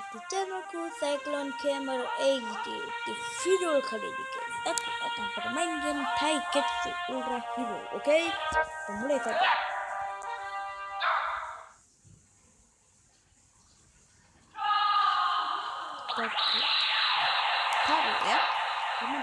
The Tamaku Cyclone Camera HD একটি Hero খরিদিকে এখন permain game Thai Ketsu Ultra Hero Okay, kita mulai saja taruh taruh ya teman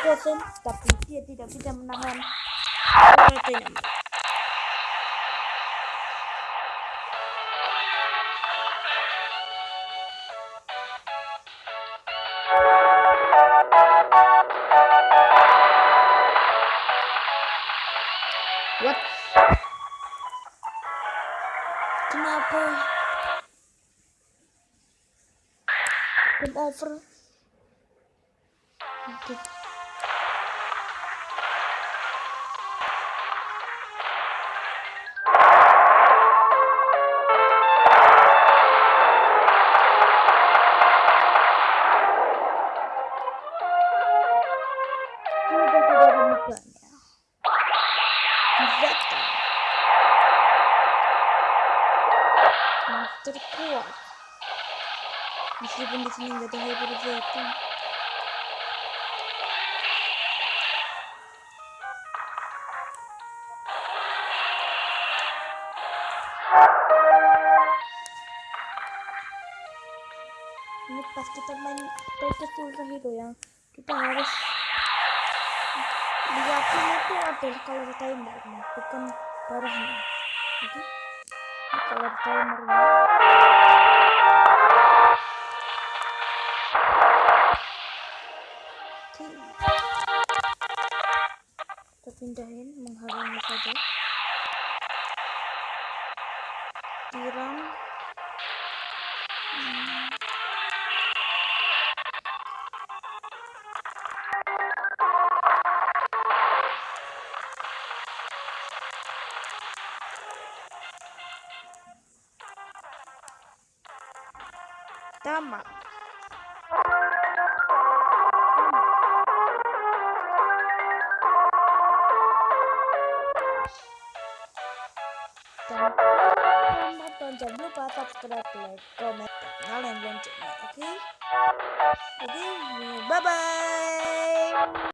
Kosen, tapi dia tidak bisa menahan Rasengan. What? Kenapa? Game over. Okay. Bak lan ya. Güzel. Master Kuva. Müslübün içinde daha iyi bir şey yaptım. Ini pas kita main Tokyo Hero ya, kita harus lihatin itu adalah kalau timer bukan darahnya oke? Kalau timer kita pindahin menghalangi saja. Tiram tamat dan jangan lupa subscribe, like, comment, dan loncengnya, oke? Okay? Oke, okay? bye bye.